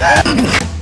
Ah!